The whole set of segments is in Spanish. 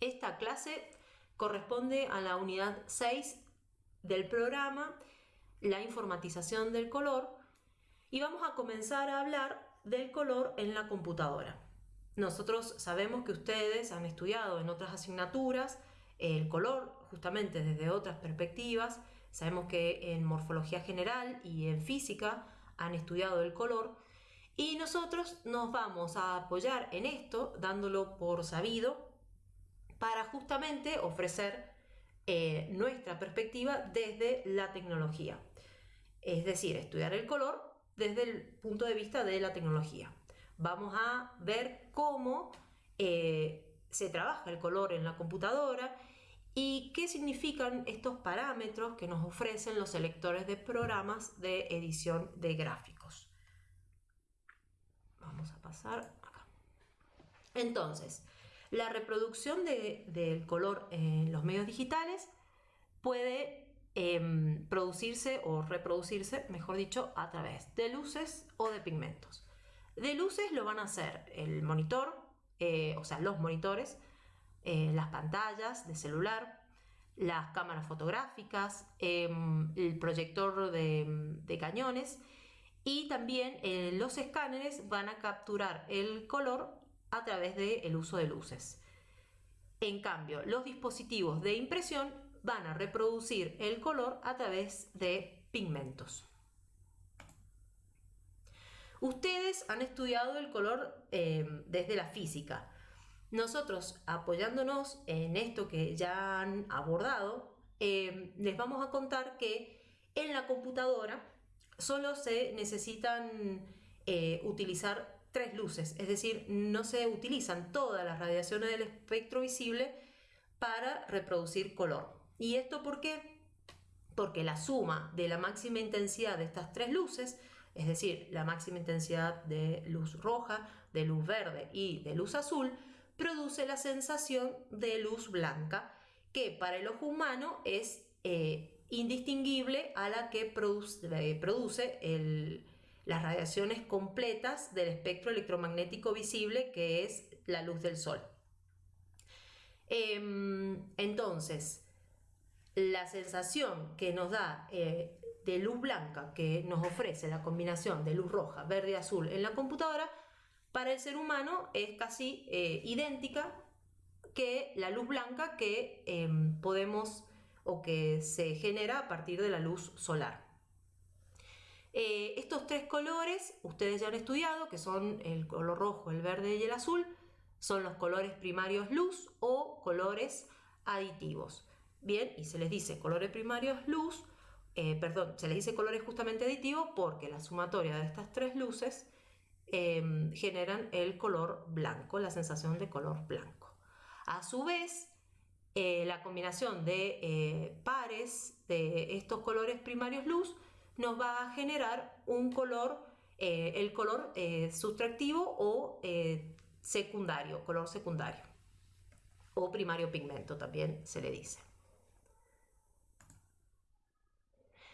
Esta clase corresponde a la unidad 6 del programa, la informatización del color, y vamos a comenzar a hablar del color en la computadora. Nosotros sabemos que ustedes han estudiado en otras asignaturas el color justamente desde otras perspectivas, sabemos que en morfología general y en física han estudiado el color y nosotros nos vamos a apoyar en esto dándolo por sabido para justamente ofrecer eh, nuestra perspectiva desde la tecnología. Es decir, estudiar el color desde el punto de vista de la tecnología. Vamos a ver cómo eh, se trabaja el color en la computadora y qué significan estos parámetros que nos ofrecen los selectores de programas de edición de gráficos. Vamos a pasar acá. Entonces, la reproducción del color en los medios digitales puede em, producirse o reproducirse, mejor dicho, a través de luces o de pigmentos. De luces lo van a hacer el monitor, eh, o sea, los monitores, eh, las pantallas de celular, las cámaras fotográficas, em, el proyector de, cañones y también eh, los escáneres van a capturar el color a través del uso de luces. En cambio, los dispositivos de impresión van a reproducir el color a través de pigmentos. Ustedes han estudiado el color eh, desde la física. Nosotros, apoyándonos en esto que ya han abordado, eh, les vamos a contar que en la computadora solo se necesitan eh, utilizar tres luces, es decir, no se utilizan todas las radiaciones del espectro visible para reproducir color. ¿Y esto por qué? Porque la suma de la máxima intensidad de estas tres luces, es decir, la máxima intensidad de luz roja, de luz verde y de luz azul, produce la sensación de luz blanca, que para el ojo humano es eh, indistinguible a la que produce, eh, produce el, las radiaciones completas del espectro electromagnético visible que es la luz del sol. Em, entonces, la sensación que nos da eh, de luz blanca que nos ofrece la combinación de luz roja, verde y azul en la computadora, para el ser humano es casi eh, idéntica que la luz blanca que em, podemos o que se genera a partir de la luz solar. Eh, estos tres colores ustedes ya han estudiado, que son el color rojo, el verde y el azul, son los colores primarios luz o colores aditivos. Bien, y se les dice colores primarios luz, eh, perdón, se les dice colores justamente aditivos porque la sumatoria de estas tres luces em, generan el color blanco, la sensación de color blanco. A su vez, eh, la combinación de pares de estos colores primarios luz nos va a generar un color, eh, el color eh, sustractivo o eh, secundario, color secundario o primario pigmento también se le dice.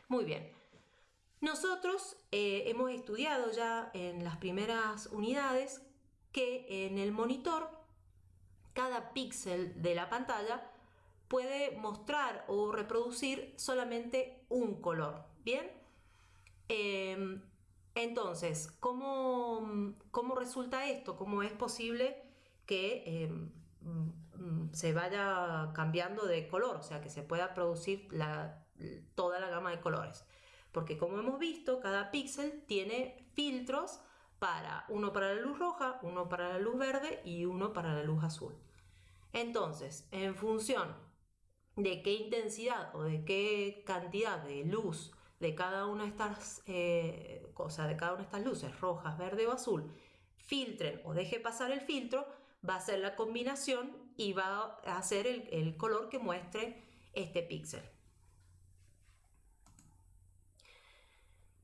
Muy bien, nosotros hemos estudiado ya en las primeras unidades que en el monitor cada píxel de la pantalla puede mostrar o reproducir solamente un color, ¿bien? Em, entonces, ¿cómo, ¿cómo, resulta esto? ¿Cómo es posible que em, mm, se vaya cambiando de color? O sea, que se pueda producir toda la gama de colores. Porque como hemos visto, cada píxel tiene filtros para uno para la luz roja, uno para la luz verde y uno para la luz azul. Entonces, en función de qué intensidad o de qué cantidad de luz de cada una de estas eh, cosas, de cada una de estas luces, rojas, verde o azul, filtren o deje pasar el filtro, va a ser la combinación y va a hacer el, color que muestre este píxel.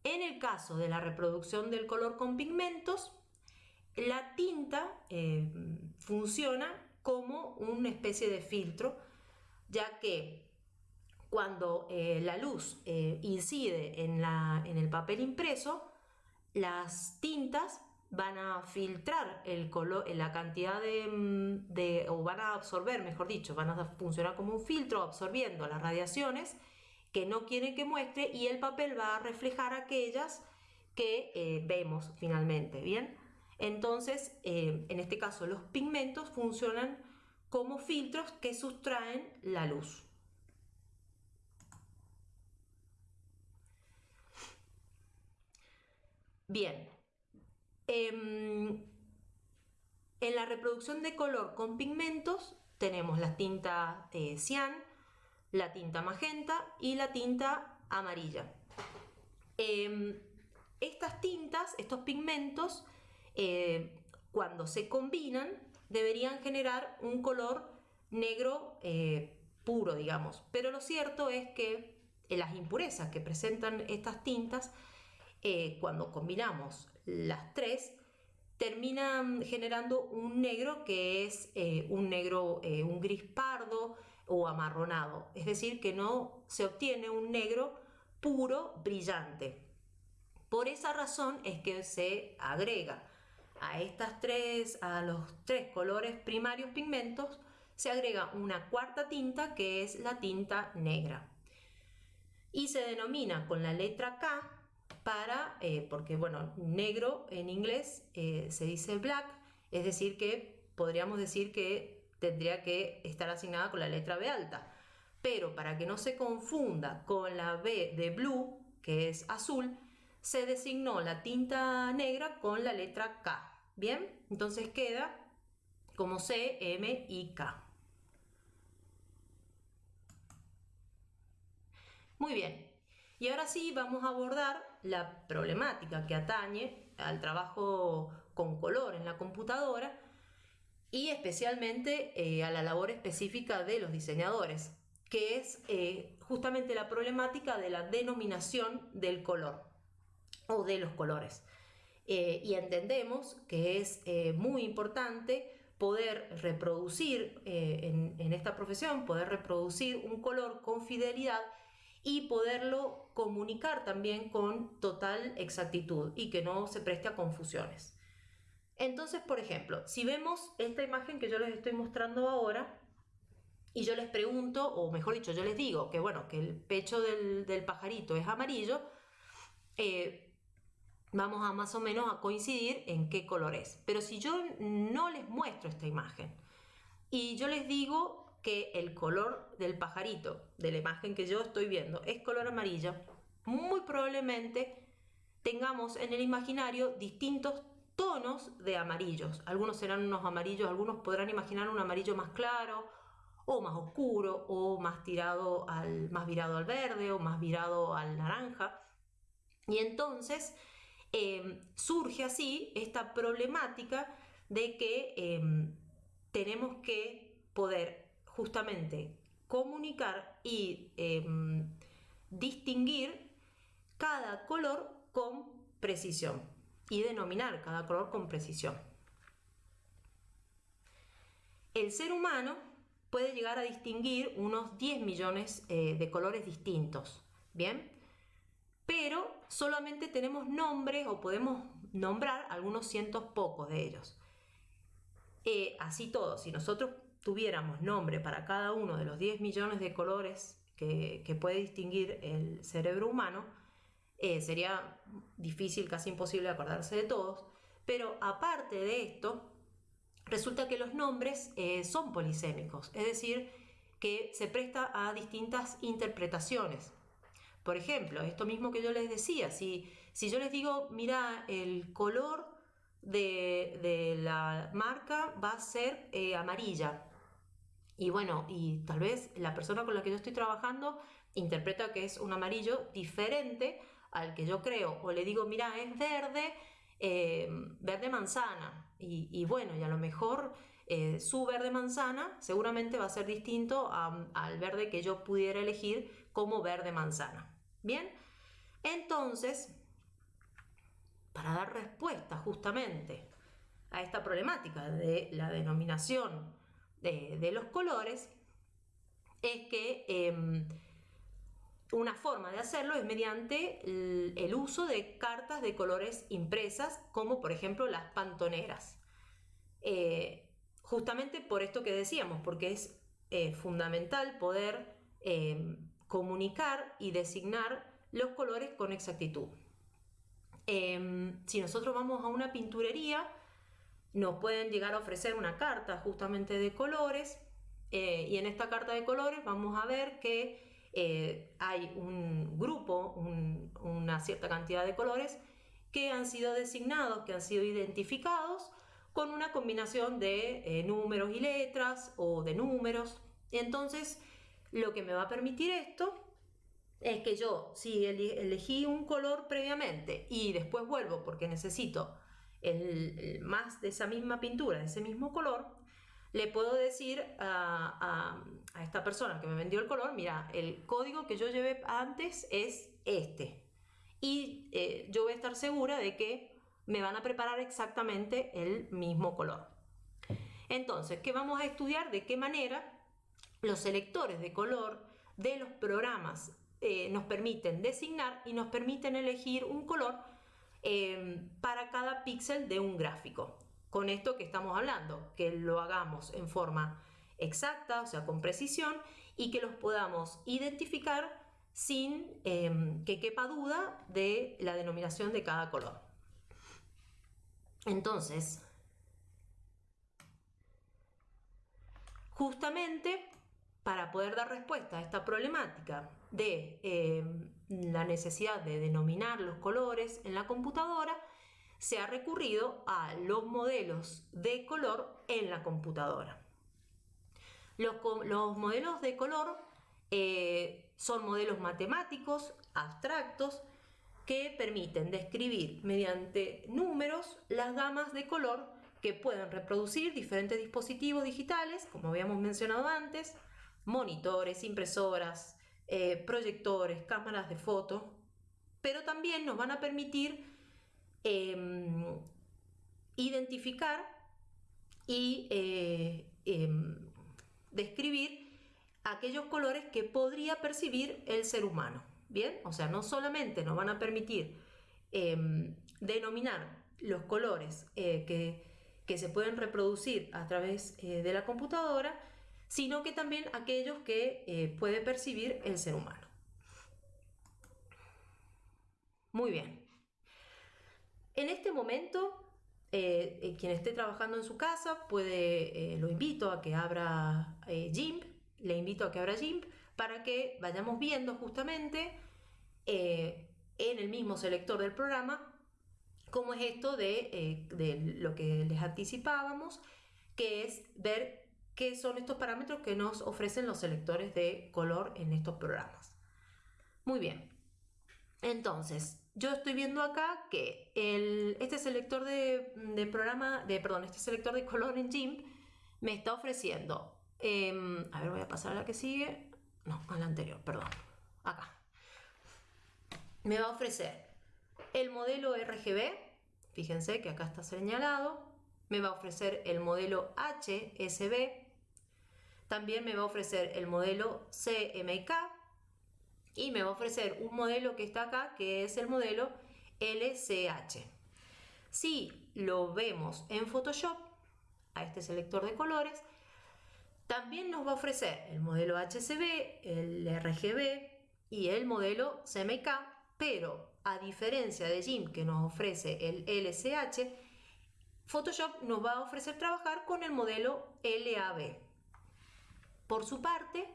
En el caso de la reproducción del color con pigmentos, la tinta eh, funciona como una especie de filtro, ya que cuando eh, la luz eh, incide en, el papel impreso, las tintas van a filtrar el color, la cantidad de, de, o van a absorber, mejor dicho, van a funcionar como un filtro absorbiendo las radiaciones que no quieren que muestre y el papel va a reflejar aquellas que eh, vemos finalmente, ¿bien? Entonces, eh, en este caso, los pigmentos funcionan como filtros que sustraen la luz. Bien, em, en la reproducción de color con pigmentos tenemos la tinta eh, cian, la tinta magenta y la tinta amarilla. Em, estas tintas, estos pigmentos, eh, cuando se combinan, deberían generar un color negro eh, puro, digamos. Pero lo cierto es que las impurezas que presentan estas tintas, eh, cuando combinamos las tres, terminan generando un negro que es un negro, un gris pardo, o amarronado, es decir, que no se obtiene un negro puro, brillante. Por esa razón es que se agrega a estas tres, a los tres colores primarios pigmentos, se agrega una cuarta tinta que es la tinta negra. Y se denomina con la letra K para, eh, porque bueno, negro en inglés eh, se dice black, es decir que podríamos decir que tendría que estar asignada con la letra B alta. Pero para que no se confunda con la B de blue, que es azul, se designó la tinta negra con la letra K. Bien, entonces queda como C, M y K. Muy bien, y ahora sí vamos a abordar la problemática que atañe al trabajo con color en la computadora y especialmente eh, a la labor específica de los diseñadores, que es eh, justamente la problemática de la denominación del color o de los colores. Eh, y entendemos que es muy importante poder reproducir en, en esta profesión, poder reproducir un color con fidelidad y poderlo comunicar también con total exactitud y que no se preste a confusiones. Entonces, por ejemplo, si vemos esta imagen que yo les estoy mostrando ahora, y yo les pregunto, o mejor dicho, yo les digo que bueno, que el pecho del, pajarito es amarillo, eh, vamos a más o menos a coincidir en qué color es. Pero si yo no les muestro esta imagen y yo les digo que el color del pajarito, de la imagen que yo estoy viendo, es color amarillo, muy probablemente tengamos en el imaginario distintos tonos de amarillos. Algunos serán unos amarillos, algunos podrán imaginar un amarillo más claro o más oscuro o más tirado al más virado al verde o más virado al naranja. Y entonces em, surge así esta problemática de que em, tenemos que poder justamente comunicar y em, distinguir cada color con precisión y denominar cada color con precisión. El ser humano puede llegar a distinguir unos 10 millones eh, de colores distintos, ¿bien? Pero solamente tenemos nombres o podemos nombrar algunos cientos pocos de ellos. Eh, así todo, si nosotros tuviéramos nombre para cada uno de los 10 millones de colores que, puede distinguir el cerebro humano, eh, sería difícil, casi imposible acordarse de todos, pero aparte de esto, resulta que los nombres eh, son polisémicos, es decir, que se presta a distintas interpretaciones. Por ejemplo, esto mismo que yo les decía, si, si yo les digo, mira, el color de, la marca va a ser eh, amarilla, y bueno, y tal vez la persona con la que yo estoy trabajando interpreta que es un amarillo diferente al que yo creo, o le digo, mira, es verde, eh, verde manzana, y, bueno, y a lo mejor eh, su verde manzana seguramente va a ser distinto al verde que yo pudiera elegir como verde manzana. Bien, entonces, para dar respuesta justamente a esta problemática de la denominación de, los colores, es que em, una forma de hacerlo es mediante el, uso de cartas de colores impresas, como por ejemplo las pantoneras. Eh, justamente por esto que decíamos, porque es eh, fundamental poder eh, comunicar y designar los colores con exactitud. si nosotros vamos a una pinturería, nos pueden llegar a ofrecer una carta justamente de colores y en esta carta de colores vamos a ver que eh, hay un grupo, una cierta cantidad de colores que han sido designados, que han sido identificados con una combinación de eh, números y letras o de números. Entonces, lo que me va a permitir esto es que yo, si elegí un color previamente y después vuelvo porque necesito más de esa misma pintura, de ese mismo color, le puedo decir a, esta persona que me vendió el color, mira, el código que yo llevé antes es este. Y eh, yo voy a estar segura de que me van a preparar exactamente el mismo color. Entonces, ¿qué vamos a estudiar? De qué manera los selectores de color de los programas eh, nos permiten designar y nos permiten elegir un color eh, para cada píxel de un gráfico con esto que estamos hablando, que lo hagamos en forma exacta, o sea, con precisión, y que los podamos identificar sin em, que quepa duda de la denominación de cada color. Entonces, justamente para poder dar respuesta a esta problemática de em, la necesidad de denominar los colores en la computadora, se ha recurrido a los modelos de color en la computadora. Los, modelos de color eh, son modelos matemáticos, abstractos, que permiten describir mediante números las gamas de color que pueden reproducir diferentes dispositivos digitales, como habíamos mencionado antes, monitores, impresoras, eh, proyectores, cámaras de foto, pero también nos van a permitir Em, identificar y eh, em, describir aquellos colores que podría percibir el ser humano. Bien, o sea, no solamente nos van a permitir em, denominar los colores eh, que, que, se pueden reproducir a través de la computadora, sino que también aquellos que puede percibir el ser humano. Muy bien. En este momento, eh, eh, quien esté trabajando en su casa, puede, eh, lo invito a que abra GIMP, le invito a que abra GIMP para que vayamos viendo justamente en el mismo selector del programa cómo es esto de, de lo que les anticipábamos, que es ver qué son estos parámetros que nos ofrecen los selectores de color en estos programas. Muy bien. Entonces, yo estoy viendo acá que el, este selector de, programa, de, perdón, este selector de color en GIMP me está ofreciendo, em, a ver, voy a pasar a la que sigue, no, a la anterior, perdón, acá. Me va a ofrecer el modelo RGB, fíjense que acá está señalado, me va a ofrecer el modelo HSB, también me va a ofrecer el modelo CMYK, y me va a ofrecer un modelo que está acá que es el modelo LCH. Si lo vemos en Photoshop, a este selector de colores, también nos va a ofrecer el modelo HCB, el RGB y el modelo CMYK, pero a diferencia de GIMP que nos ofrece el LCH, Photoshop nos va a ofrecer trabajar con el modelo LAB. Por su parte,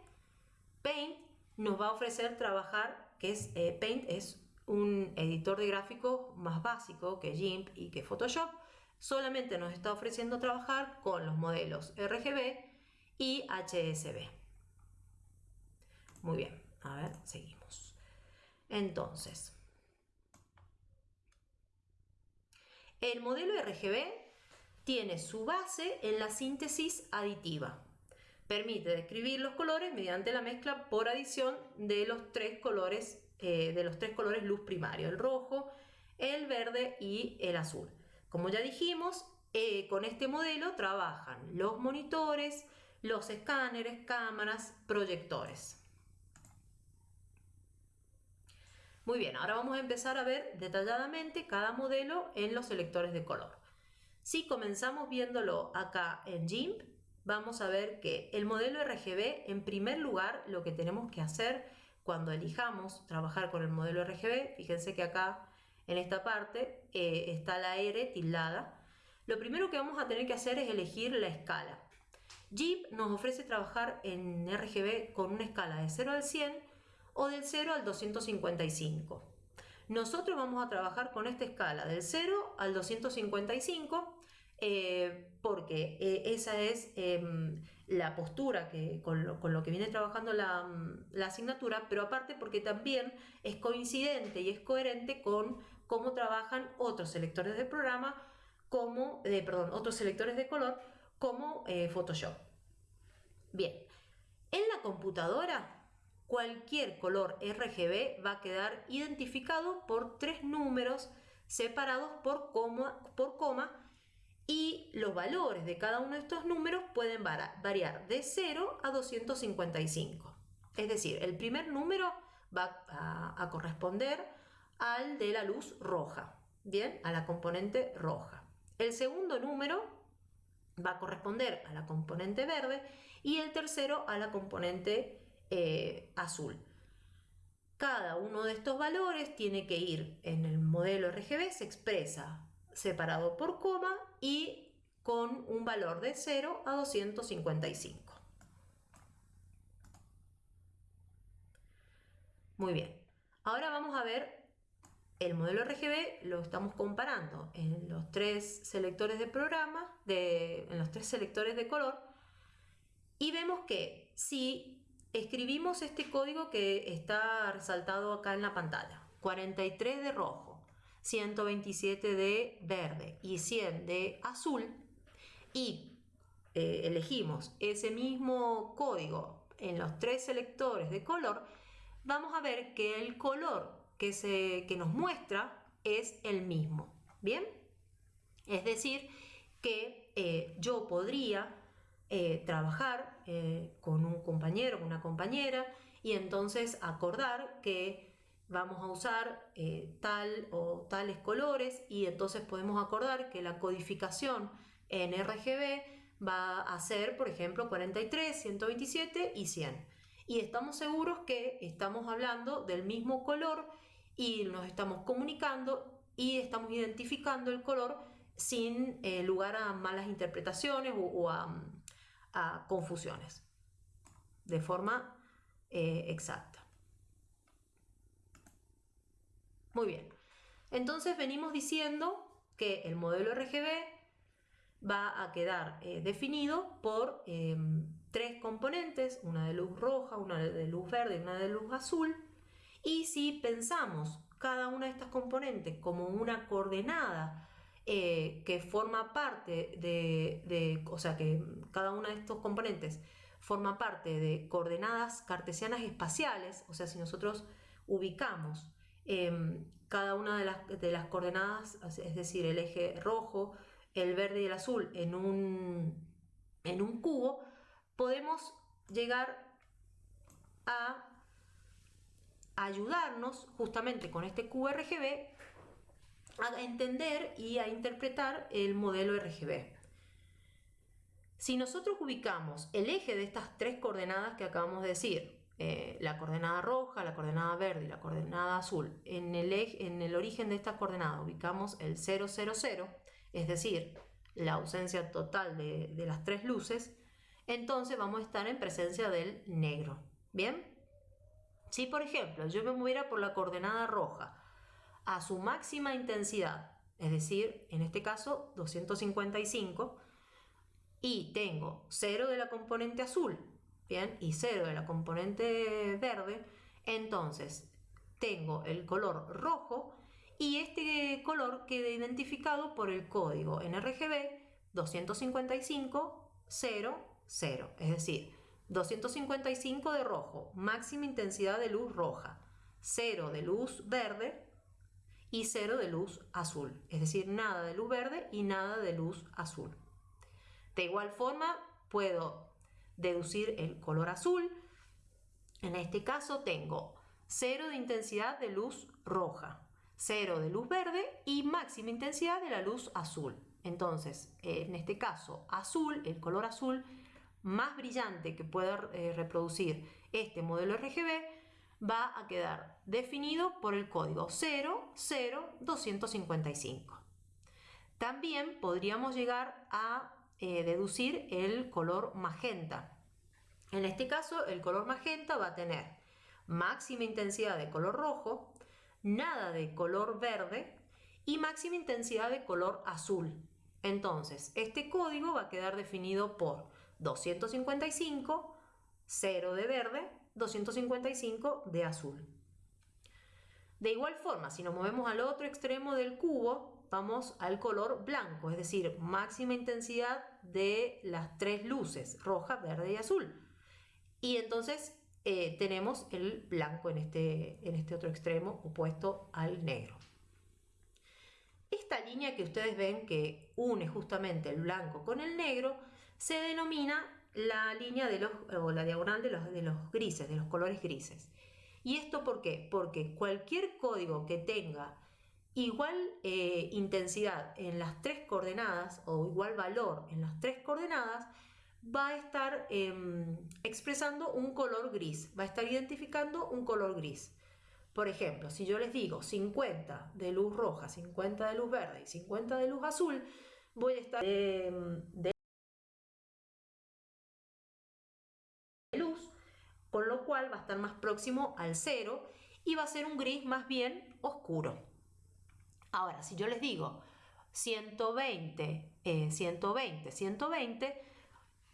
Paint nos va a ofrecer trabajar, que es eh, Paint, es un editor de gráficos más básico que GIMP y que Photoshop, solamente nos está ofreciendo trabajar con los modelos RGB y HSB. Muy bien, a ver, seguimos. Entonces, el modelo RGB tiene su base en la síntesis aditiva. Permite describir los colores mediante la mezcla por adición de los tres colores, eh, de los tres colores luz primario, el rojo, el verde y el azul. Como ya dijimos, eh, con este modelo trabajan los monitores, los escáneres, cámaras, proyectores. Muy bien, ahora vamos a empezar a ver detalladamente cada modelo en los selectores de color. Si comenzamos viéndolo acá en GIMP, vamos a ver que el modelo RGB, en primer lugar, lo que tenemos que hacer cuando elijamos trabajar con el modelo RGB, fíjense que acá en esta parte eh, está la R tildada. Lo primero que vamos a tener que hacer es elegir la escala. GIMP nos ofrece trabajar en RGB con una escala de 0 al 100 o del 0 al 255. Nosotros vamos a trabajar con esta escala del 0 al 255 eh, porque eh, esa es em, la postura que, con, lo, que viene trabajando la, la, asignatura, pero aparte porque también es coincidente y es coherente con cómo trabajan otros selectores de programa, como, de, perdón, otros selectores de color, como eh, Photoshop. Bien, en la computadora cualquier color RGB va a quedar identificado por tres números separados por coma, por coma y los valores de cada uno de estos números pueden variar de 0 a 255. Es decir, el primer número va a, corresponder al de la luz roja, bien, a la componente roja. El segundo número va a corresponder a la componente verde y el tercero a la componente eh, azul. Cada uno de estos valores tiene que ir en el modelo RGB, se expresa separado por coma y con un valor de 0 a 255. Muy bien, ahora vamos a ver el modelo RGB, lo estamos comparando en los tres selectores de programa, en los tres selectores de color, y vemos que si escribimos este código que está resaltado acá en la pantalla, 43 de rojo, 127 de verde y 100 de azul y eh, elegimos ese mismo código en los tres selectores de color, vamos a ver que el color que, se, que nos muestra es el mismo. ¿Bien? Es decir, que eh, yo podría eh, trabajar con un compañero, una compañera, y entonces acordar que vamos a usar eh, tal o tales colores y entonces podemos acordar que la codificación en RGB va a ser, por ejemplo, 43, 127 y 100. Y estamos seguros que estamos hablando del mismo color y nos estamos comunicando y estamos identificando el color sin eh, lugar a malas interpretaciones o, a, confusiones de forma eh, exacta. Muy bien. Entonces venimos diciendo que el modelo RGB va a quedar eh, definido por em, tres componentes, una de luz roja, una de luz verde y una de luz azul. Y si pensamos cada una de estas componentes como una coordenada eh, que forma parte de, de, o sea, que cada una de estos componentes forma parte de coordenadas cartesianas espaciales, o sea, si nosotros ubicamos Em, cada una de las, de las, coordenadas, es decir, el eje rojo, el verde y el azul en un, en un cubo, podemos llegar a ayudarnos justamente con este cubo RGB a entender y a interpretar el modelo RGB. Si nosotros ubicamos el eje de estas tres coordenadas que acabamos de decir, eh, la coordenada roja, la coordenada verde y la coordenada azul. En el, en el origen de estas coordenadas ubicamos el 000, es decir, la ausencia total de, de las tres luces, entonces vamos a estar en presencia del negro. ¿Bien? Si por ejemplo yo me moviera por la coordenada roja a su máxima intensidad, es decir, en este caso 255, y tengo 0 de la componente azul ¿bien? Y 0 de la componente verde, entonces tengo el color rojo y este color queda identificado por el código NRGB 255 0, es decir, 255 de rojo, máxima intensidad de luz roja, 0 de luz verde y 0 de luz azul, es decir, nada de luz verde y nada de luz azul. De igual forma, puedo deducir el color azul. En este caso tengo cero de intensidad de luz roja, cero de luz verde y máxima intensidad de la luz azul. Entonces, en este caso, azul, el color azul más brillante que pueda eh, reproducir este modelo RGB va a quedar definido por el código 00255. También podríamos llegar a eh, deducir el color magenta. En este caso, el color magenta va a tener máxima intensidad de color rojo, nada de color verde y máxima intensidad de color azul. Entonces, este código va a quedar definido por 255, 0 de verde, 255 de azul. De igual forma, si nos movemos al otro extremo del cubo, vamos al color blanco, es decir, máxima intensidad de las tres luces, roja, verde y azul. Y entonces eh, tenemos el blanco en este, en este otro extremo opuesto al negro. Esta línea que ustedes ven que une justamente el blanco con el negro se denomina la línea de los, o la diagonal de los, de los grises, de los colores grises. ¿Y esto por qué? Porque cualquier código que tenga igual eh, intensidad en las tres coordenadas o igual valor en las tres coordenadas va a estar em, expresando un color gris, va a estar identificando un color gris. Por ejemplo, si yo les digo 50 de luz roja, 50 de luz verde y 50 de luz azul, voy a estar de, de luz, con lo cual va a estar más próximo al cero y va a ser un gris más bien oscuro. Ahora, si yo les digo 120, 120, 120,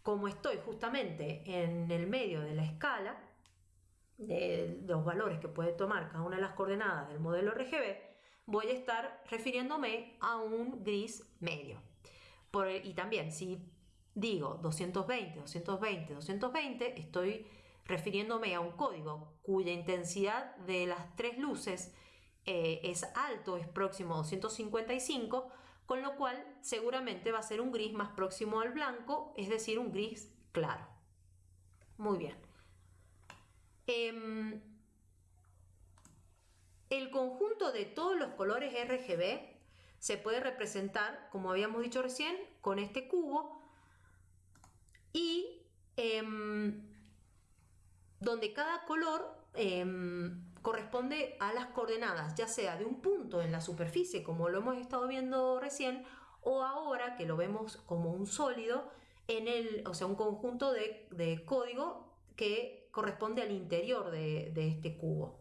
como estoy justamente en el medio de la escala de los valores que puede tomar cada una de las coordenadas del modelo RGB, voy a estar refiriéndome a un gris medio. y también si digo 220, 220, 220, estoy refiriéndome a un código cuya intensidad de las tres luces eh, es alto, es próximo a 255, con lo cual seguramente va a ser un gris más próximo al blanco, es decir, un gris claro. Muy bien. Em, el conjunto de todos los colores RGB se puede representar, como habíamos dicho recién, con este cubo y em, donde cada color em, corresponde a las coordenadas, ya sea de un punto en la superficie, como lo hemos estado viendo recién, o ahora que lo vemos como un sólido, en el, o sea, un conjunto de, código que corresponde al interior de, este cubo.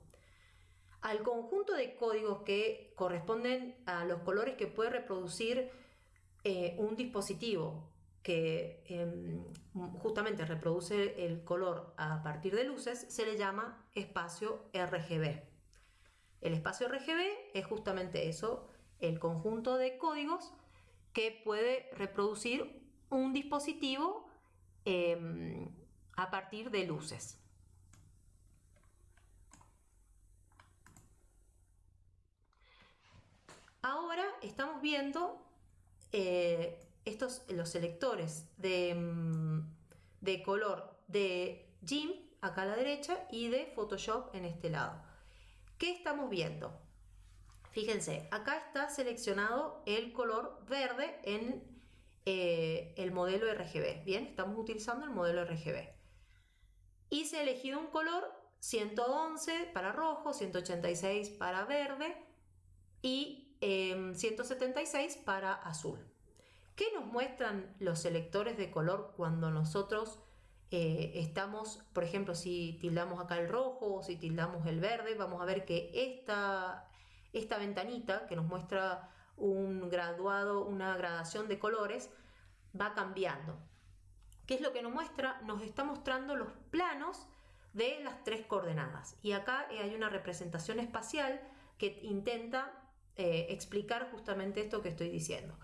Al conjunto de códigos que corresponden a los colores que puede reproducir eh, un dispositivo que em, justamente reproduce el color a partir de luces, se le llama espacio RGB. El espacio RGB es justamente eso, el conjunto de códigos que puede reproducir un dispositivo em, a partir de luces. Ahora estamos viendo eh, estos, los selectores de, mm, de color de GIMP acá a la derecha y de Photoshop en este lado. ¿Qué estamos viendo? Fíjense, acá está seleccionado el color verde en eh, el modelo RGB. Bien, estamos utilizando el modelo RGB. Y se ha elegido un color 111 para rojo, 186 para verde y 176 em, para azul. ¿Qué nos muestran los selectores de color cuando nosotros eh, estamos, por ejemplo, si tildamos acá el rojo o si tildamos el verde, vamos a ver que esta, esta ventanita que nos muestra un graduado, una gradación de colores, va cambiando. ¿Qué es lo que nos muestra? Nos está mostrando los planos de las tres coordenadas. Y acá eh, hay una representación espacial que intenta eh, explicar justamente esto que estoy diciendo.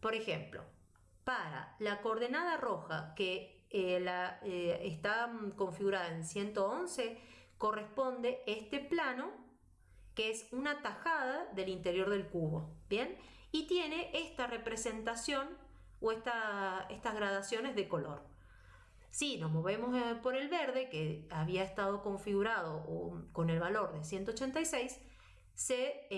Por ejemplo, para la coordenada roja que eh, eh, está configurada en 111, corresponde este plano que es una tajada del interior del cubo, ¿bien? Y tiene esta representación o estas gradaciones de color. Si nos movemos eh, por el verde, que había estado configurado con el valor de 186, se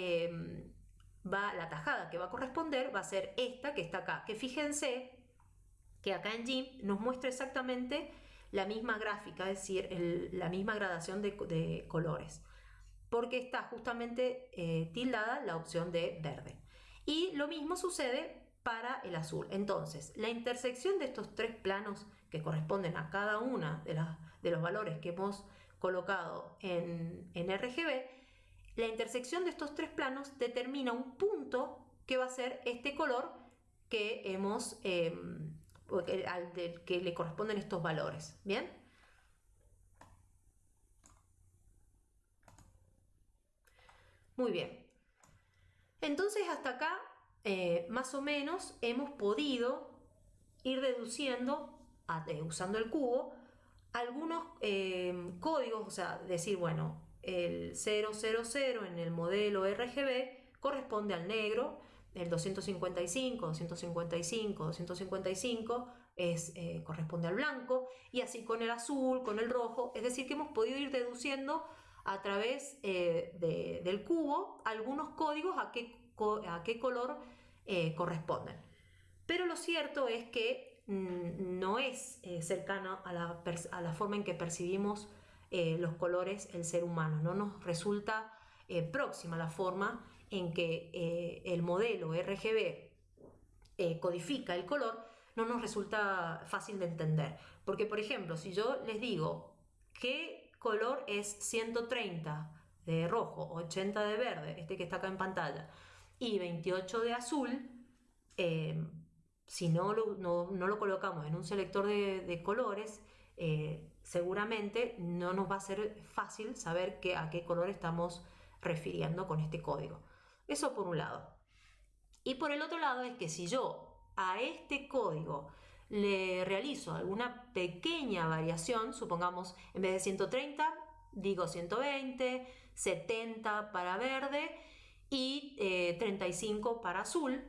va, la tajada que va a corresponder va a ser esta que está acá. Que fíjense que acá en GIMP nos muestra exactamente la misma gráfica, es decir, la misma gradación de, colores, porque está justamente eh, tildada la opción de verde. Y lo mismo sucede para el azul. Entonces, la intersección de estos tres planos que corresponden a cada una de, de los valores que hemos colocado en, en RGB, la intersección de estos tres planos determina un punto que va a ser este color que hemos em, al que le corresponden estos valores. ¿Bien? Muy bien. Entonces hasta acá, eh, más o menos, hemos podido ir deduciendo, eh, usando el cubo, algunos eh, códigos, o sea, decir, bueno, el 000 en el modelo RGB corresponde al negro, el 255, 255, 255 es, eh, corresponde al blanco, y así con el azul, con el rojo, es decir, que hemos podido ir deduciendo a través eh, del cubo algunos códigos a qué, a qué color eh, corresponden. Pero lo cierto es que mm, no es cercano a la, a la, forma en que percibimos los colores el ser humano, no nos resulta próxima la forma en que eh, el modelo RGB eh, codifica el color, no nos resulta fácil de entender. Porque, por ejemplo, si yo les digo qué color es 130 de rojo, 80 de verde, este que está acá en pantalla, y 28 de azul, eh, si no lo, no, lo, colocamos en un selector de colores, seguramente no nos va a ser fácil saber a qué color estamos refiriendo con este código. Eso por un lado. Y por el otro lado es que si yo a este código le realizo alguna pequeña variación, supongamos en vez de 130, digo 120, 70 para verde y 35 eh, para azul,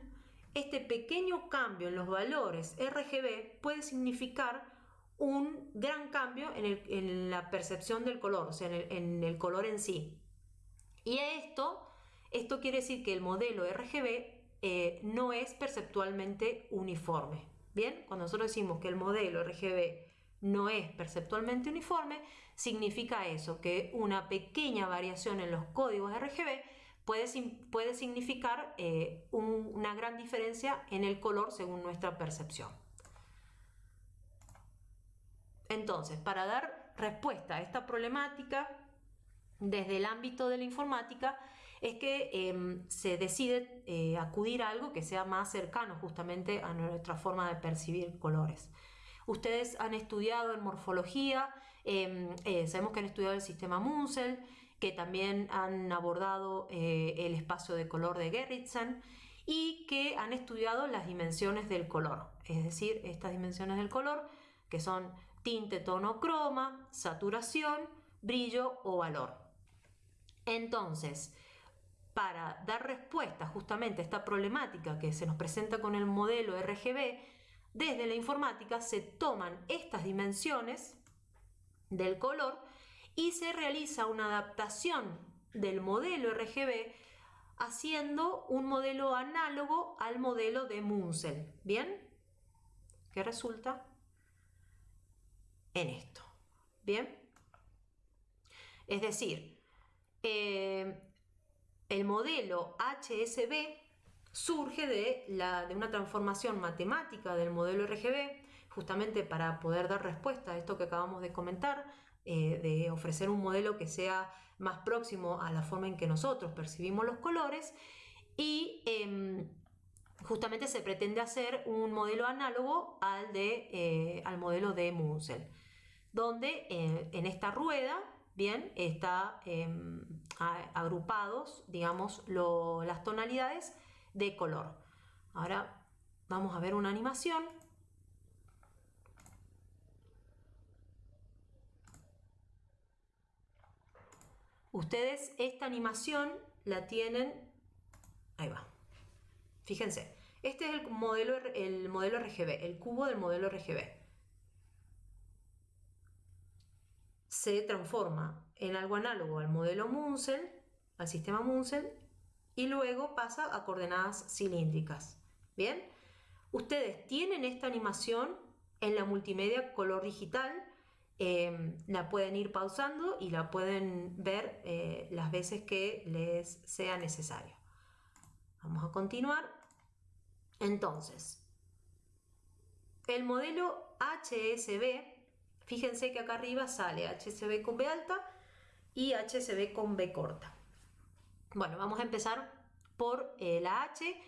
este pequeño cambio en los valores RGB puede significar un gran cambio en, la percepción del color, o sea, en el, color en sí. Y esto esto quiere decir que el modelo RGB eh, no es perceptualmente uniforme. Bien, cuando nosotros decimos que el modelo RGB no es perceptualmente uniforme, significa eso, que una pequeña variación en los códigos RGB puede, puede significar eh, una gran diferencia en el color según nuestra percepción. Entonces, para dar respuesta a esta problemática, desde el ámbito de la informática, es que em, se decide eh, acudir a algo que sea más cercano justamente a nuestra forma de percibir colores. Ustedes han estudiado en morfología, em, eh, sabemos que han estudiado el sistema Munsell, que también han abordado eh, el espacio de color de Gerritsen y que han estudiado las dimensiones del color, es decir, estas dimensiones del color que son tinte, tono, croma, saturación, brillo o valor. Entonces, para dar respuesta justamente a esta problemática que se nos presenta con el modelo RGB, desde la informática se toman estas dimensiones del color y se realiza una adaptación del modelo RGB haciendo un modelo análogo al modelo de Munsell. ¿Bien? ¿Qué resulta? En esto. ¿Bien? Es decir, eh, el modelo HSB surge de, la, de una transformación matemática del modelo RGB, justamente para poder dar respuesta a esto que acabamos de comentar, eh, de ofrecer un modelo que sea más próximo a la forma en que nosotros percibimos los colores y em, justamente se pretende hacer un modelo análogo al, de, eh, al modelo de Munsell, donde eh, en esta rueda bien, está em, agrupados, digamos, las tonalidades de color. Ahora vamos a ver una animación. Ustedes esta animación la tienen, ahí va, fíjense, este es el modelo, el modelo RGB, el cubo del modelo RGB. Se transforma en algo análogo al modelo Munsell, al sistema Munsell, y luego pasa a coordenadas cilíndricas. Bien, ustedes tienen esta animación en la multimedia color digital, em, la pueden ir pausando y la pueden ver eh, las veces que les sea necesario. Vamos a continuar. Entonces, el modelo HSB, fíjense que acá arriba sale HSB con B alta y HSB con B corta. Bueno, vamos a empezar por eh, la H.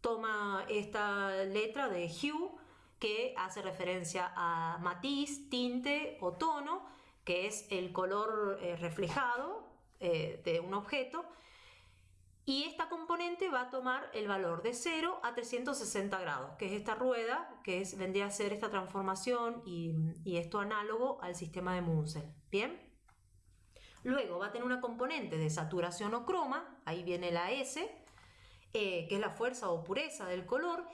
Toma esta letra de hue que hace referencia a matiz, tinte o tono, que es el color eh, reflejado eh, de un objeto. Y esta componente va a tomar el valor de 0 a 360 grados, que es esta rueda, que es, vendría a ser esta transformación y, esto análogo al sistema de Munsell. ¿Bien? Luego va a tener una componente de saturación o croma, ahí viene la S, eh, que es la fuerza o pureza del color,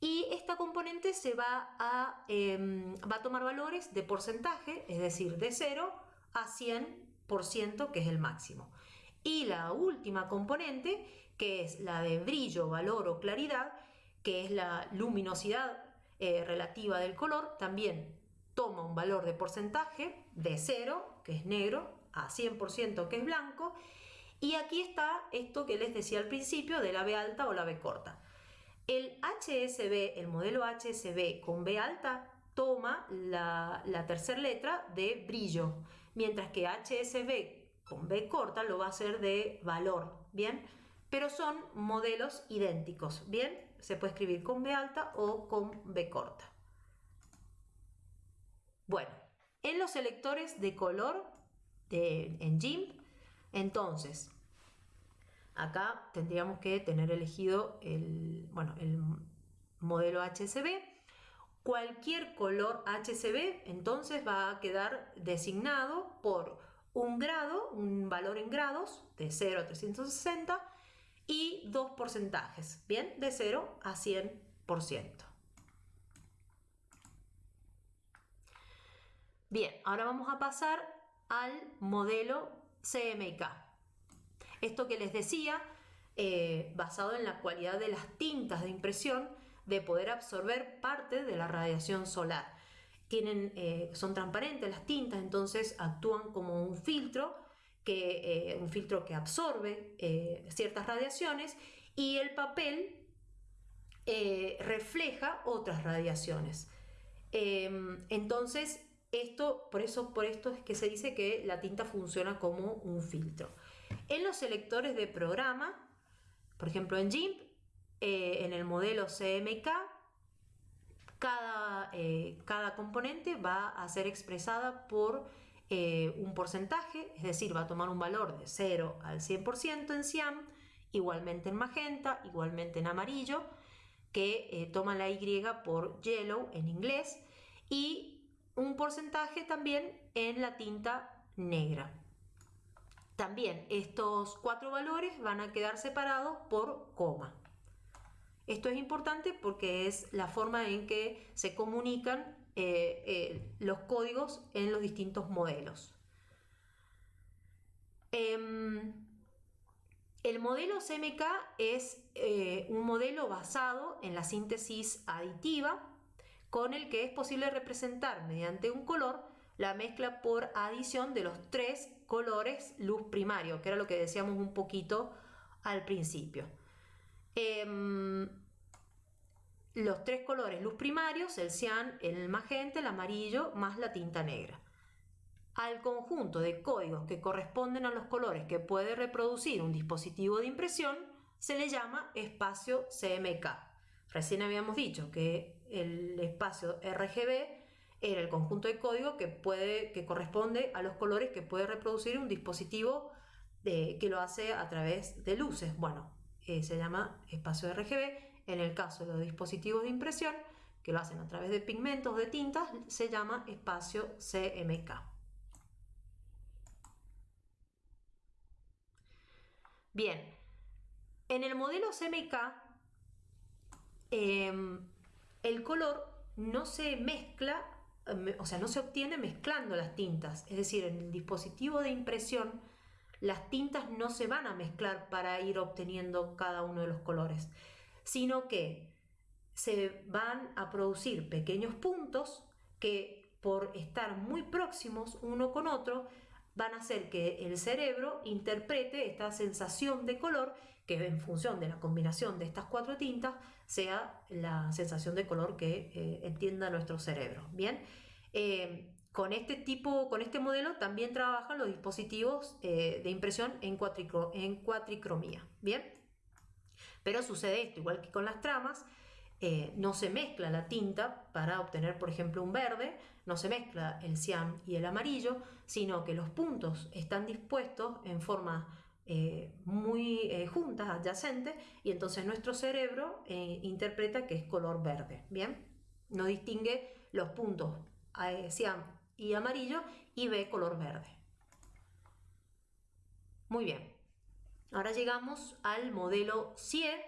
y esta componente se va a, em, va a tomar valores de porcentaje, es decir, de 0 a 100%, que es el máximo. Y la última componente, que es la de brillo, valor o claridad, que es la luminosidad eh, relativa del color, también toma un valor de porcentaje de 0, que es negro, a 100% que es blanco. Y aquí está esto que les decía al principio de la B alta o la B corta. El HSB, el modelo HSB con B alta, toma la, la tercera letra de brillo, mientras que HSB con B corta lo va a hacer de valor, ¿bien? Pero son modelos idénticos, ¿bien? Se puede escribir con B alta o con B corta. Bueno, en los selectores de color en GIMP. Entonces, acá tendríamos que tener elegido el, bueno, el modelo HCB. Cualquier color HCB entonces va a quedar designado por un grado, un valor en grados de 0 a 360 y dos porcentajes, ¿bien? De 0 a 100%. Bien, ahora vamos a pasar al modelo CMYK. Esto que les decía, eh, basado en la cualidad de las tintas de impresión, de poder absorber parte de la radiación solar. Eh, son transparentes las tintas, entonces actúan como un filtro, que, eh, un filtro que absorbe ciertas radiaciones y el papel refleja otras radiaciones. Em, entonces esto, por, eso, por esto es que se dice que la tinta funciona como un filtro. En los selectores de programa, por ejemplo en GIMP, eh, en el modelo CMK, cada, eh, cada, componente va a ser expresada por eh, un porcentaje, es decir, va a tomar un valor de 0 al 100% en cian, igualmente en magenta, igualmente en amarillo, que toma la Y por yellow en inglés, y un porcentaje también en la tinta negra. También estos cuatro valores van a quedar separados por coma. Esto es importante porque es la forma en que se comunican eh, eh, los códigos en los distintos modelos. Em, el modelo CMK es eh, un modelo basado en la síntesis aditiva con el que es posible representar mediante un color la mezcla por adición de los tres colores luz primario, que era lo que decíamos un poquito al principio. Em, los tres colores luz primarios, el cian, el magenta, el amarillo, más la tinta negra. Al conjunto de códigos que corresponden a los colores que puede reproducir un dispositivo de impresión se le llama espacio CMK. Recién habíamos dicho que el espacio RGB era el conjunto de código que, puede, que corresponde a los colores que puede reproducir un dispositivo de, que lo hace a través de luces. Bueno, eh, se llama espacio RGB. En el caso de los dispositivos de impresión, que lo hacen a través de pigmentos de tintas, se llama espacio CMK. Bien, en el modelo CMK em, el color no se mezcla o sea, no se obtiene mezclando las tintas. Es decir, en el dispositivo de impresión, las tintas no se van a mezclar para ir obteniendo cada uno de los colores, sino que se van a producir pequeños puntos que por estar muy próximos uno con otro van a hacer que el cerebro interprete esta sensación de color que en función de la combinación de estas cuatro tintas sea la sensación de color que eh, entienda nuestro cerebro. Bien, eh, con este tipo, con este modelo también trabajan los dispositivos eh, de impresión en, cuatricromía. Bien, pero sucede esto, igual que con las tramas, no se mezcla la tinta para obtener, por ejemplo, un verde, no se mezcla el cian y el amarillo, sino que los puntos están dispuestos en forma eh, muy eh, juntas, adyacentes, y entonces nuestro cerebro eh, interpreta que es color verde, ¿bien? No distingue los puntos cian y amarillo y ve color verde. Muy bien. Ahora llegamos al modelo CIE.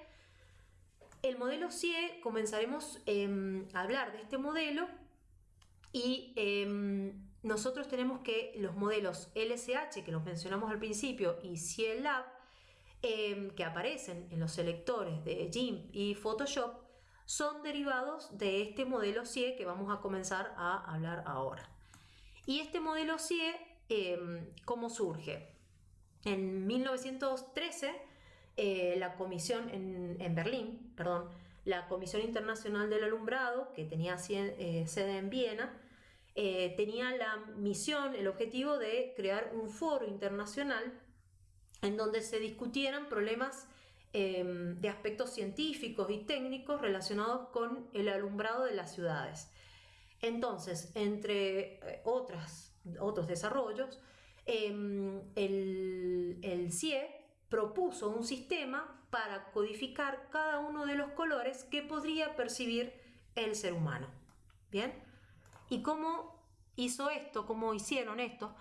El modelo CIE, comenzaremos em, a hablar de este modelo y em, nosotros tenemos que los modelos LSH, que los mencionamos al principio, y CIELab, eh, que aparecen en los selectores de GIMP y Photoshop, son derivados de este modelo CIE que vamos a comenzar a hablar ahora. Y este modelo CIE, em, ¿cómo surge? En 1913, eh, la comisión en, Berlín, perdón, la Comisión Internacional del Alumbrado, que tenía eh, sede en Viena, eh, tenía la misión, el objetivo de crear un foro internacional en donde se discutieran problemas em, de aspectos científicos y técnicos relacionados con el alumbrado de las ciudades. Entonces, entre eh, otras, otros desarrollos, em, el, CIE propuso un sistema para codificar cada uno de los colores que podría percibir el ser humano. Bien, ¿Y cómo hizo esto? ¿Cómo hicieron esto?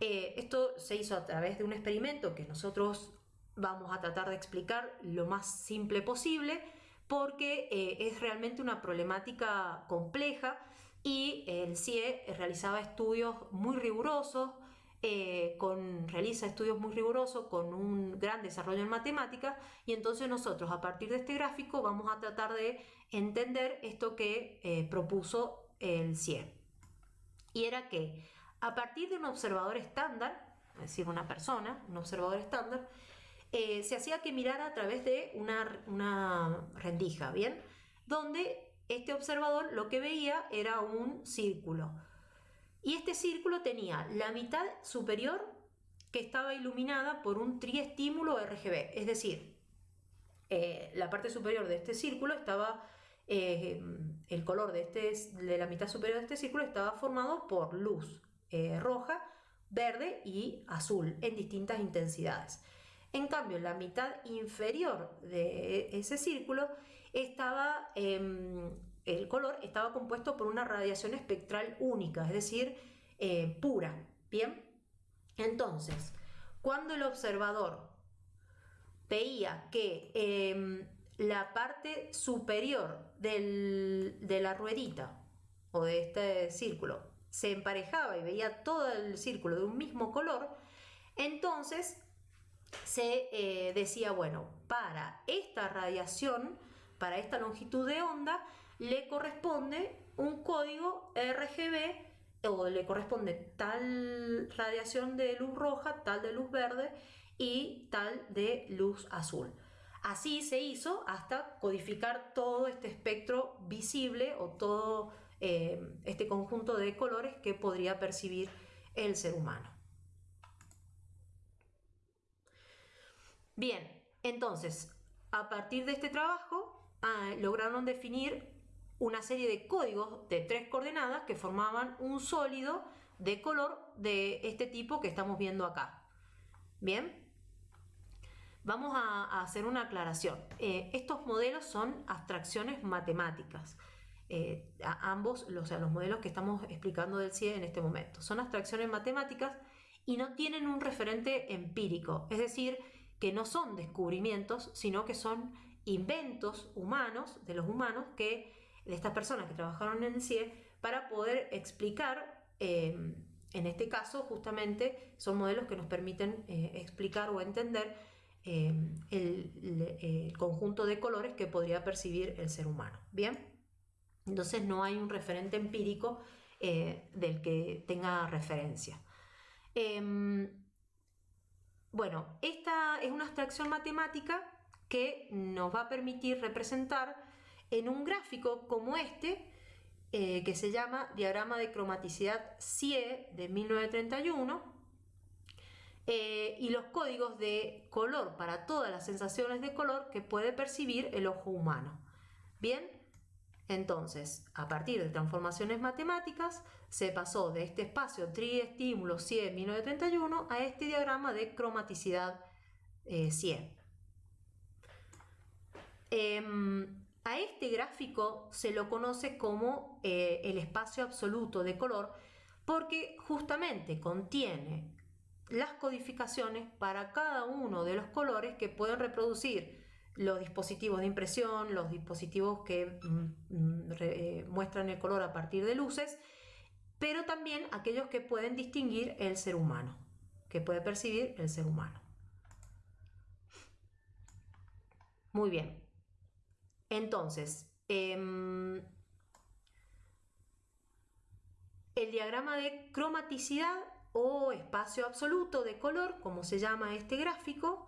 Eh, esto se hizo a través de un experimento que nosotros vamos a tratar de explicar lo más simple posible porque eh, es realmente una problemática compleja y el CIE realizaba estudios muy rigurosos, eh, con, realiza estudios muy rigurosos con un gran desarrollo en matemáticas y entonces nosotros a partir de este gráfico vamos a tratar de entender esto que propuso el CIE. Y era que a partir de un observador estándar, es decir, una persona, un observador estándar, eh, se hacía que mirara a través de una, rendija, ¿bien? Donde este observador lo que veía era un círculo. Y este círculo tenía la mitad superior que estaba iluminada por un triestímulo RGB, es decir, eh, la parte superior de este círculo estaba eh, el color de, este, de la mitad superior de este círculo estaba formado por luz roja, verde y azul en distintas intensidades. En cambio, la mitad inferior de ese círculo estaba, em, el color estaba compuesto por una radiación espectral única, es decir, eh, pura. Bien, entonces, cuando el observador veía que em, la parte superior de la ruedita o de este círculo se emparejaba y veía todo el círculo de un mismo color, entonces se eh, decía, bueno, para esta radiación, para esta longitud de onda, le corresponde un código RGB o le corresponde tal radiación de luz roja, tal de luz verde y tal de luz azul. Así se hizo hasta codificar todo este espectro visible o todo eh, este conjunto de colores que podría percibir el ser humano. Bien, entonces, a partir de este trabajo ah, lograron definir una serie de códigos de tres coordenadas que formaban un sólido de color de este tipo que estamos viendo acá. Bien, Vamos a, hacer una aclaración. Eh, estos modelos son abstracciones matemáticas. Eh, ambos, o sea, los modelos que estamos explicando del CIE en este momento. Son abstracciones matemáticas y no tienen un referente empírico, es decir, que no son descubrimientos, sino que son inventos humanos, de los humanos, que de estas personas que trabajaron en el CIE, para poder explicar, em, en este caso justamente son modelos que nos permiten eh, explicar o entender em, el, conjunto de colores que podría percibir el ser humano. Bien, entonces no hay un referente empírico eh, del que tenga referencia. Em, bueno, esta es una abstracción matemática que nos va a permitir representar en un gráfico como este, eh, que se llama Diagrama de Cromaticidad CIE de 1931, eh, y los códigos de color para todas las sensaciones de color que puede percibir el ojo humano. Bien, entonces, a partir de transformaciones matemáticas, se pasó de este espacio triestímulo CIE 1931 a este diagrama de cromaticidad eh, CIE. Em, a este gráfico se lo conoce como eh, el espacio absoluto de color porque justamente contiene las codificaciones para cada uno de los colores que pueden reproducir los dispositivos de impresión, los dispositivos que mm, mm, eh, muestran el color a partir de luces, pero también aquellos que pueden distinguir el ser humano, que puede percibir el ser humano. Muy bien. Entonces, em, el diagrama de cromaticidad o espacio absoluto de color, como se llama este gráfico,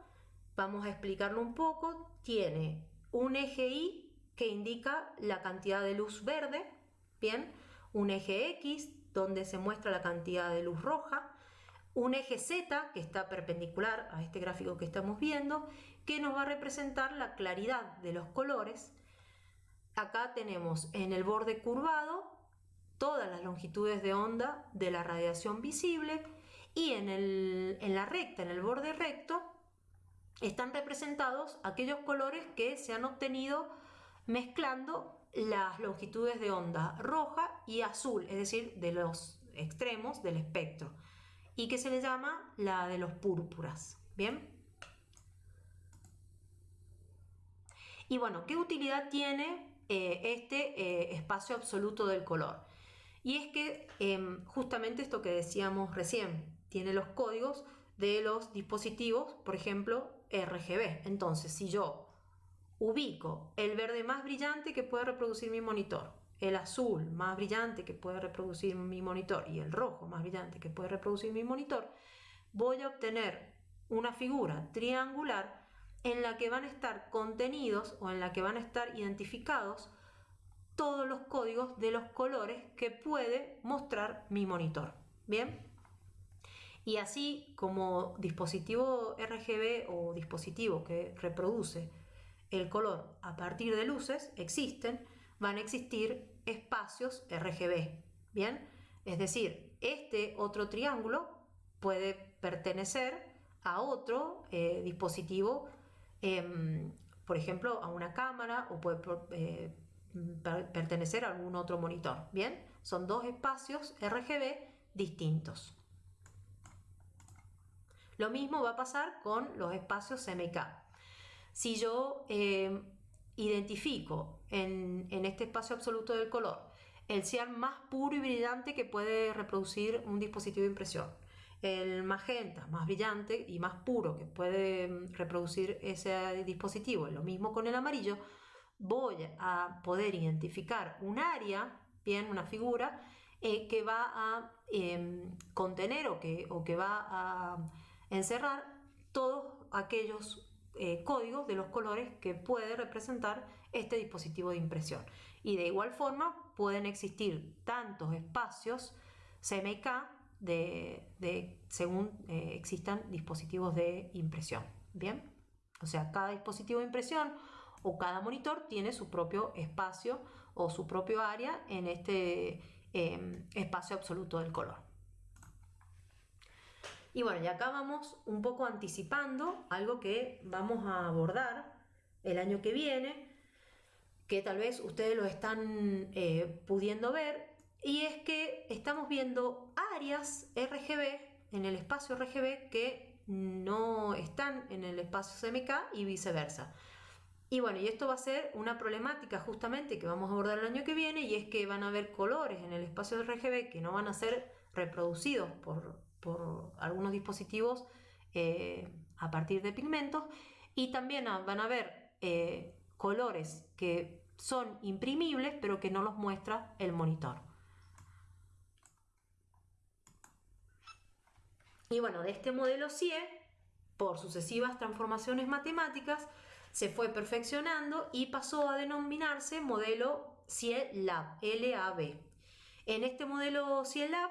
vamos a explicarlo un poco, tiene un eje Y que indica la cantidad de luz verde, bien, un eje X donde se muestra la cantidad de luz roja, un eje Z que está perpendicular a este gráfico que estamos viendo, que nos va a representar la claridad de los colores. Acá tenemos en el borde curvado todas las longitudes de onda de la radiación visible y en, en la recta, en el borde recto, están representados aquellos colores que se han obtenido mezclando las longitudes de onda roja y azul, es decir, de los extremos del espectro, y que se le llama la de los púrpuras. ¿Bien? Y bueno, ¿qué utilidad tiene eh, este eh, espacio absoluto del color? Y es que em, justamente esto que decíamos recién, tiene los códigos de los dispositivos, por ejemplo, RGB. Entonces, si yo ubico el verde más brillante que puede reproducir mi monitor, el azul más brillante que puede reproducir mi monitor y el rojo más brillante que puede reproducir mi monitor, voy a obtener una figura triangular en la que van a estar contenidos o en la que van a estar identificados todos los códigos de los colores que puede mostrar mi monitor. Bien, y así como dispositivo RGB o dispositivo que reproduce el color a partir de luces existen, van a existir espacios RGB. Bien, es decir, este otro triángulo puede pertenecer a otro eh, dispositivo, em, por ejemplo, a una cámara o puede eh, pertenecer a algún otro monitor. Bien, son dos espacios RGB distintos. Lo mismo va a pasar con los espacios MK. Si yo eh, identifico en, este espacio absoluto del color el cian más puro y brillante que puede reproducir un dispositivo de impresión, el magenta más brillante y más puro que puede mm, reproducir ese dispositivo, lo mismo con el amarillo, voy a poder identificar un área, bien, una figura, eh, que va a em, contener o que, o que va a encerrar todos aquellos eh, códigos de los colores que puede representar este dispositivo de impresión. Y de igual forma pueden existir tantos espacios CMYK de, según eh, existan dispositivos de impresión. Bien, o sea, cada dispositivo de impresión o cada monitor tiene su propio espacio o su propio área en este em, espacio absoluto del color. Y bueno, y acá vamos un poco anticipando algo que vamos a abordar el año que viene, que tal vez ustedes lo están eh, pudiendo ver, y es que estamos viendo áreas RGB en el espacio RGB que no están en el espacio CMK y viceversa. Y bueno, y esto va a ser una problemática justamente que vamos a abordar el año que viene y es que van a haber colores en el espacio RGB que no van a ser reproducidos por, algunos dispositivos eh, a partir de pigmentos y también van a haber eh, colores que son imprimibles pero que no los muestra el monitor. Y bueno, de este modelo CIE, por sucesivas transformaciones matemáticas, se fue perfeccionando y pasó a denominarse modelo CIELAB, LAB. En este modelo CIELAB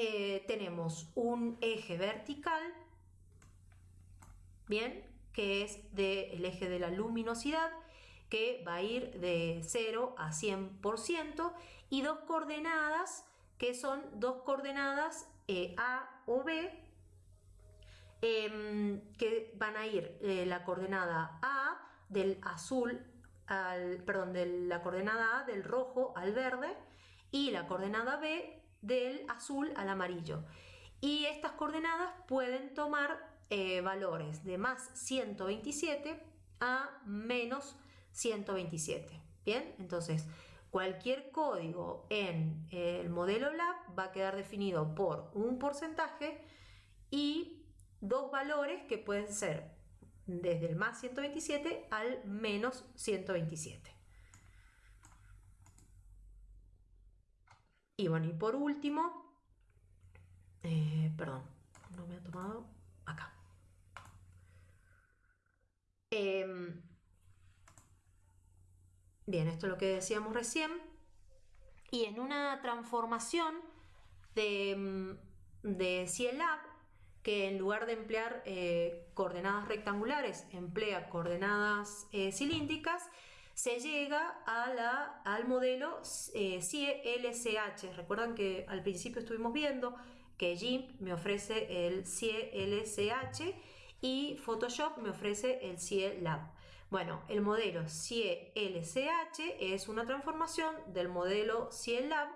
eh, tenemos un eje vertical, bien, que es del eje de la luminosidad, que va a ir de 0 a 100%, y dos coordenadas, que son dos coordenadas eh, A o B, Em, que van a ir eh, la coordenada A del azul al, perdón, de la coordenada A del rojo al verde y la coordenada B del azul al amarillo. Y estas coordenadas pueden tomar eh, valores de más 127 a menos 127. Bien, entonces cualquier código en el modelo LAB va a quedar definido por un porcentaje y dos valores que pueden ser desde el más 127 al menos 127. Y bueno, y por último, eh, perdón, no me ha tomado acá. Em, bien, esto es lo que decíamos recién. Y en una transformación de, em, de CIELAB que en lugar de emplear eh, coordenadas rectangulares, emplea coordenadas eh, cilíndricas, se llega al modelo eh. Recuerdan que al principio estuvimos viendo que GIMP me ofrece el CIE-LCH y Photoshop me ofrece el CIE-Lab. Bueno, el modelo CIE-LCH es una transformación del modelo CIE-Lab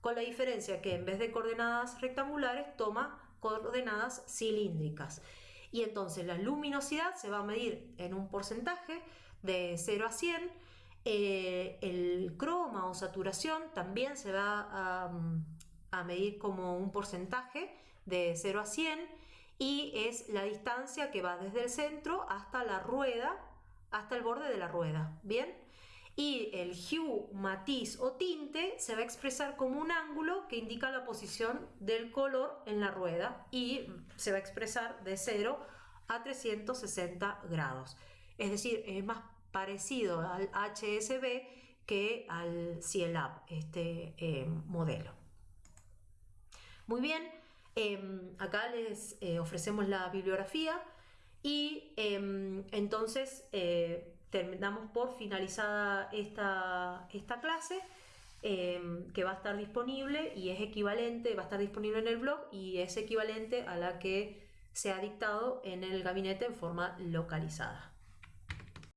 con la diferencia que en vez de coordenadas rectangulares toma coordenadas cilíndricas. Y entonces la luminosidad se va a medir en un porcentaje de 0 a 100. Eh, el croma o saturación también se va a, medir como un porcentaje de 0 a 100 y es la distancia que va desde el centro hasta la rueda, hasta el borde de la rueda. Bien, y el hue, matiz o tinte se va a expresar como un ángulo que indica la posición del color en la rueda y se va a expresar de 0 a 360 grados. Es decir, es más parecido al HSB que al CIELAB, este eh, modelo. Muy bien, em, acá les eh, ofrecemos la bibliografía y em, entonces eh, terminamos por finalizada esta, esta clase em, que va a estar disponible y es equivalente, va a estar disponible en el blog y es equivalente a la que se ha dictado en el gabinete en forma localizada.